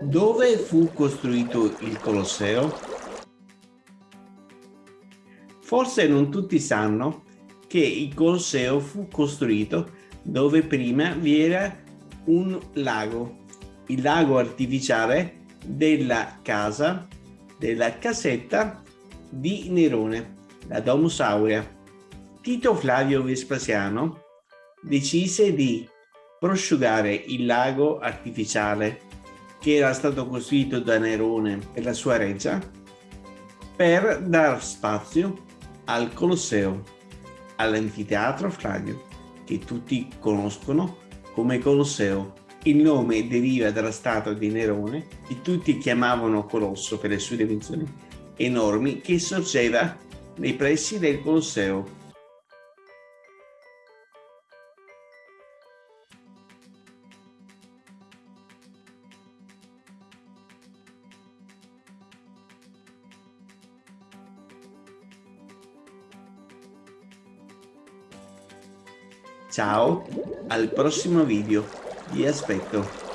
Dove fu costruito il Colosseo? Forse non tutti sanno che il Colosseo fu costruito dove prima vi era un lago, il lago artificiale della casa, della casetta di Nerone, la Domus Aurea. Tito Flavio Vespasiano decise di prosciugare il lago artificiale che era stato costruito da Nerone per la sua reggia per dar spazio al Colosseo, all'anfiteatro Flavio, che tutti conoscono come Colosseo. Il nome deriva dalla statua di Nerone, che tutti chiamavano Colosso per le sue dimensioni enormi, che sorgeva nei pressi del Colosseo Ciao, al prossimo video, vi aspetto.